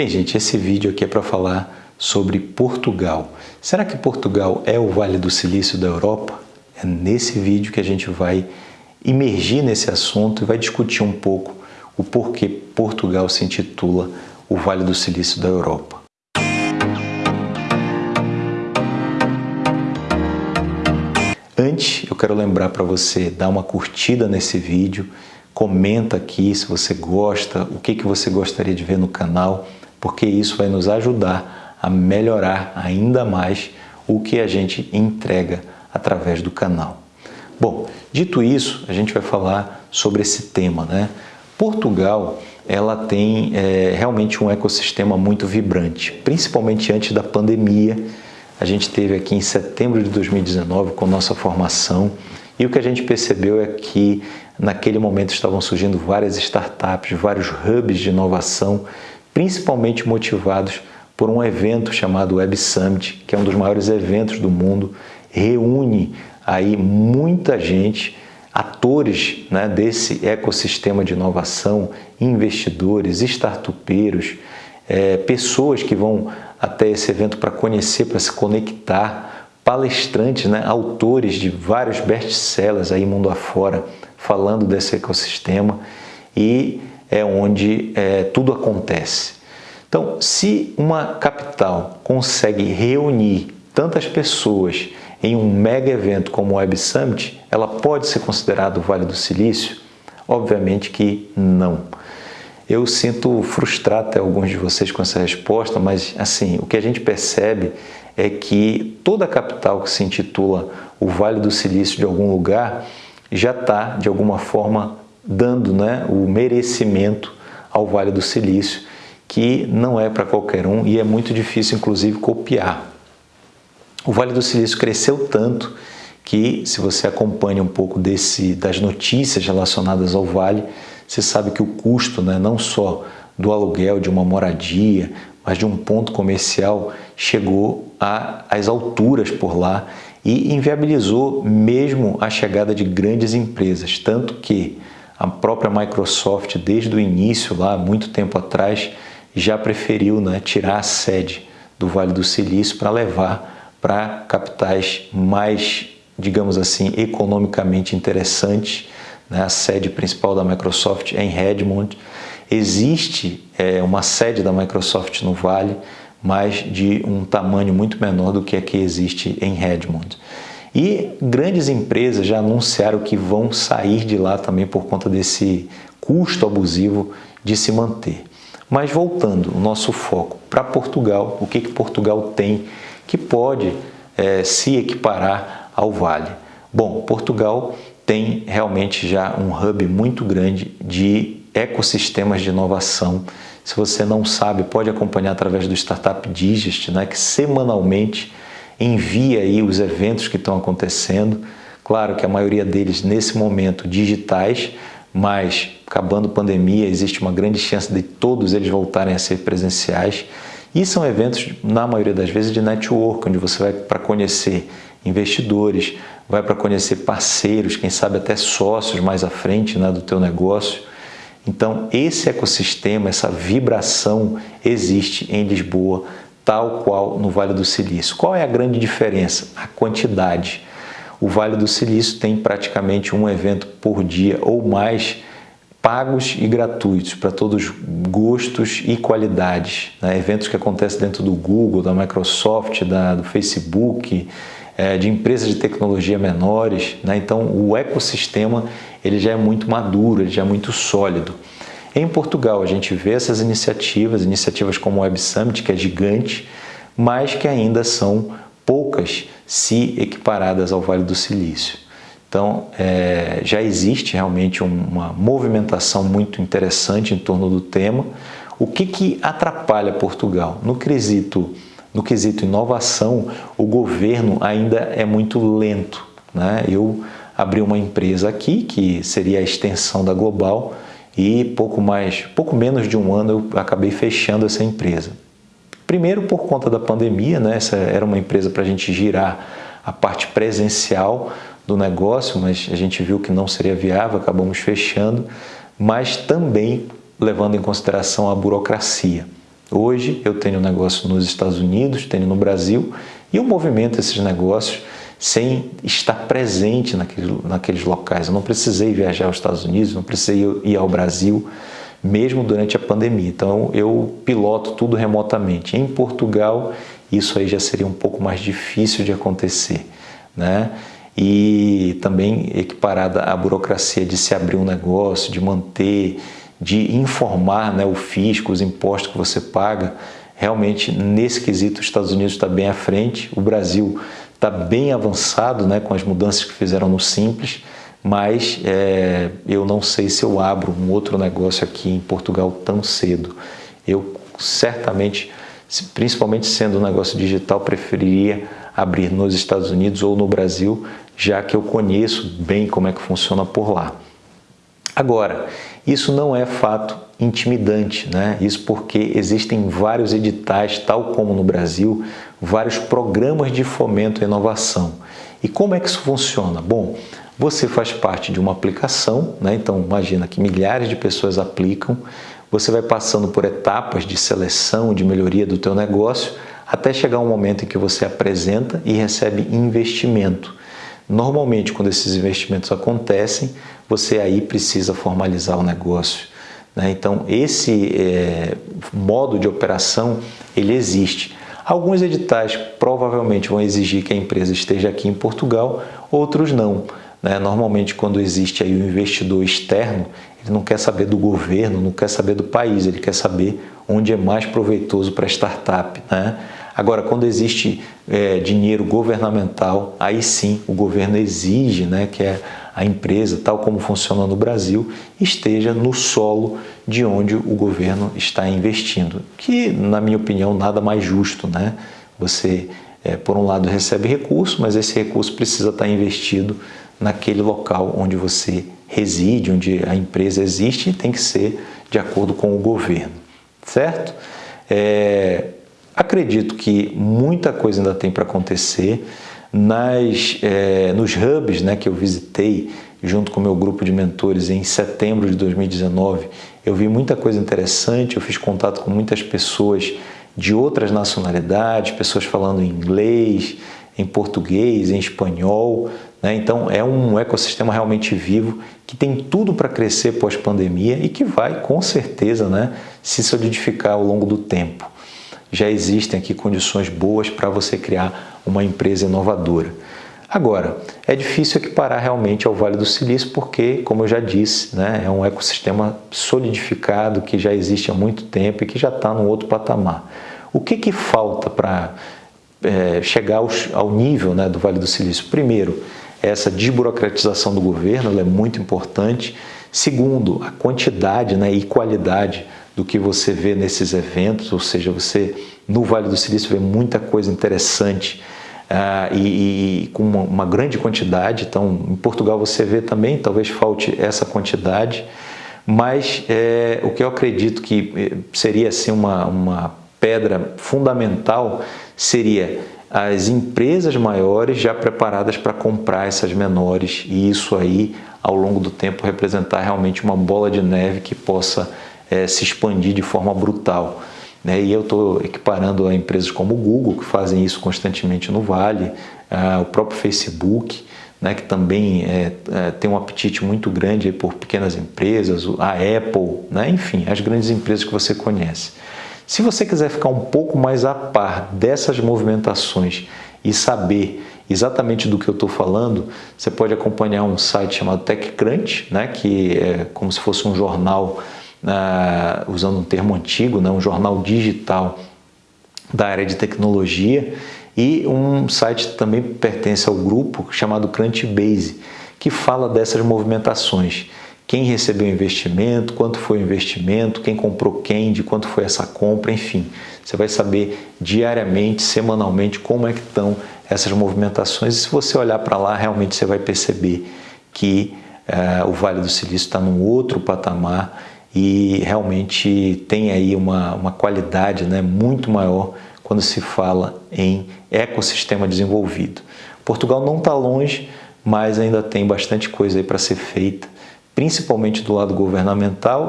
Bem, gente, esse vídeo aqui é para falar sobre Portugal. Será que Portugal é o Vale do Silício da Europa? É nesse vídeo que a gente vai imergir nesse assunto e vai discutir um pouco o porquê Portugal se intitula o Vale do Silício da Europa. Antes, eu quero lembrar para você dar uma curtida nesse vídeo, comenta aqui se você gosta, o que, que você gostaria de ver no canal, porque isso vai nos ajudar a melhorar ainda mais o que a gente entrega através do canal. Bom, dito isso, a gente vai falar sobre esse tema. Né? Portugal ela tem é, realmente um ecossistema muito vibrante, principalmente antes da pandemia, a gente teve aqui em setembro de 2019 com nossa formação e o que a gente percebeu é que naquele momento estavam surgindo várias startups, vários hubs de inovação, principalmente motivados por um evento chamado Web Summit, que é um dos maiores eventos do mundo, reúne aí muita gente, atores né, desse ecossistema de inovação, investidores, startupeiros, é, pessoas que vão até esse evento para conhecer, para se conectar, palestrantes, né, autores de vários best-sellers aí mundo afora, falando desse ecossistema. E é onde é, tudo acontece. Então, se uma capital consegue reunir tantas pessoas em um mega evento como o Web Summit, ela pode ser considerada o Vale do Silício? Obviamente que não. Eu sinto frustrado até alguns de vocês com essa resposta, mas assim, o que a gente percebe é que toda capital que se intitula o Vale do Silício de algum lugar já está, de alguma forma, dando né, o merecimento ao Vale do Silício, que não é para qualquer um e é muito difícil, inclusive, copiar. O Vale do Silício cresceu tanto que, se você acompanha um pouco desse, das notícias relacionadas ao Vale, você sabe que o custo, né, não só do aluguel de uma moradia, mas de um ponto comercial, chegou às alturas por lá e inviabilizou mesmo a chegada de grandes empresas, tanto que a própria Microsoft, desde o início, lá muito tempo atrás, já preferiu né, tirar a sede do Vale do Silício para levar para capitais mais, digamos assim, economicamente interessantes né? a sede principal da Microsoft é em Redmond. Existe é, uma sede da Microsoft no Vale, mas de um tamanho muito menor do que a que existe em Redmond. E grandes empresas já anunciaram que vão sair de lá também por conta desse custo abusivo de se manter. Mas voltando o nosso foco para Portugal, o que, que Portugal tem que pode é, se equiparar ao Vale? Bom, Portugal tem realmente já um hub muito grande de ecossistemas de inovação. Se você não sabe, pode acompanhar através do Startup Digest, né, que semanalmente envia aí os eventos que estão acontecendo. Claro que a maioria deles nesse momento digitais, mas acabando a pandemia, existe uma grande chance de todos eles voltarem a ser presenciais. E são eventos, na maioria das vezes, de network, onde você vai para conhecer investidores, vai para conhecer parceiros, quem sabe até sócios mais à frente né, do teu negócio. Então, esse ecossistema, essa vibração existe em Lisboa, tal qual no Vale do Silício. Qual é a grande diferença? A quantidade. O Vale do Silício tem praticamente um evento por dia ou mais pagos e gratuitos para todos gostos e qualidades. Né? Eventos que acontecem dentro do Google, da Microsoft, da, do Facebook, é, de empresas de tecnologia menores. Né? Então, o ecossistema ele já é muito maduro, ele já é muito sólido. Em Portugal, a gente vê essas iniciativas, iniciativas como o Web Summit, que é gigante, mas que ainda são poucas se equiparadas ao Vale do Silício. Então, é, já existe realmente uma movimentação muito interessante em torno do tema. O que, que atrapalha Portugal? No quesito, no quesito inovação, o governo ainda é muito lento. Né? Eu abri uma empresa aqui, que seria a extensão da Global, e pouco mais, pouco menos de um ano eu acabei fechando essa empresa. Primeiro por conta da pandemia, né? essa era uma empresa para a gente girar a parte presencial, do negócio, mas a gente viu que não seria viável, acabamos fechando, mas também levando em consideração a burocracia. Hoje eu tenho negócio nos Estados Unidos, tenho no Brasil e eu movimento esses negócios sem estar presente naqueles, naqueles locais. Eu não precisei viajar aos Estados Unidos, não precisei ir ao Brasil, mesmo durante a pandemia. Então eu piloto tudo remotamente. Em Portugal, isso aí já seria um pouco mais difícil de acontecer. Né? E também equiparada à burocracia de se abrir um negócio, de manter, de informar né, o fisco, os impostos que você paga, realmente nesse quesito os Estados Unidos está bem à frente, o Brasil está bem avançado né, com as mudanças que fizeram no Simples, mas é, eu não sei se eu abro um outro negócio aqui em Portugal tão cedo. Eu certamente, principalmente sendo um negócio digital, preferiria abrir nos Estados Unidos ou no Brasil, já que eu conheço bem como é que funciona por lá. Agora, isso não é fato intimidante, né? Isso porque existem vários editais, tal como no Brasil, vários programas de fomento à inovação. E como é que isso funciona? Bom, você faz parte de uma aplicação, né? então imagina que milhares de pessoas aplicam, você vai passando por etapas de seleção, de melhoria do teu negócio, até chegar um momento em que você apresenta e recebe investimento. Normalmente, quando esses investimentos acontecem, você aí precisa formalizar o negócio. Né? Então, esse é, modo de operação, ele existe. Alguns editais provavelmente vão exigir que a empresa esteja aqui em Portugal, outros não. Né? Normalmente, quando existe aí o um investidor externo, ele não quer saber do governo, não quer saber do país, ele quer saber onde é mais proveitoso para a startup. Né? Agora, quando existe é, dinheiro governamental, aí sim o governo exige né, que a empresa, tal como funciona no Brasil, esteja no solo de onde o governo está investindo. Que, na minha opinião, nada mais justo. Né? Você, é, por um lado, recebe recurso, mas esse recurso precisa estar investido naquele local onde você reside, onde a empresa existe e tem que ser de acordo com o governo, certo? É, Acredito que muita coisa ainda tem para acontecer. Nas, é, nos hubs né, que eu visitei junto com o meu grupo de mentores em setembro de 2019, eu vi muita coisa interessante, eu fiz contato com muitas pessoas de outras nacionalidades, pessoas falando inglês, em português, em espanhol. Né? Então é um ecossistema realmente vivo que tem tudo para crescer pós-pandemia e que vai, com certeza, né, se solidificar ao longo do tempo já existem aqui condições boas para você criar uma empresa inovadora. Agora, é difícil equiparar realmente ao Vale do Silício porque, como eu já disse, né, é um ecossistema solidificado que já existe há muito tempo e que já está num outro patamar. O que, que falta para é, chegar aos, ao nível né, do Vale do Silício? Primeiro, essa desburocratização do governo é muito importante. Segundo, a quantidade né, e qualidade do que você vê nesses eventos, ou seja, você no Vale do Silício vê muita coisa interessante uh, e, e, com uma, uma, grande quantidade. Então, em Portugal você vê também, talvez falte essa quantidade, mas é, o que eu acredito que eh, seria assim uma, uma pedra fundamental seria as empresas maiores já preparadas para comprar essas menores e isso aí ao longo do tempo representar realmente uma bola de neve que possa é, se expandir de forma brutal. Né? E eu estou equiparando a empresas como o Google, que fazem isso constantemente no Vale, o próprio Facebook, né, que também é, é, tem um apetite muito grande por pequenas empresas, a Apple, né, enfim, as grandes empresas que você conhece. Se você quiser ficar um pouco mais a par dessas movimentações e saber exatamente do que eu estou falando, você pode acompanhar um site chamado TechCrunch, né, que é como se fosse um jornal uh, usando um termo antigo, né, um jornal digital da área de tecnologia e um site também pertence ao grupo chamado Crunchbase, que fala dessas movimentações. Quem recebeu investimento, quanto foi o investimento, quem comprou quem, de quanto foi essa compra, enfim. Você vai saber diariamente, semanalmente, como é que estão essas movimentações e se você olhar para lá, realmente você vai perceber que uh, o Vale do Silício está num outro patamar e realmente tem aí uma, uma qualidade né, muito maior quando se fala em ecossistema desenvolvido. Portugal não está longe, mas ainda tem bastante coisa aí para ser feita, principalmente do lado governamental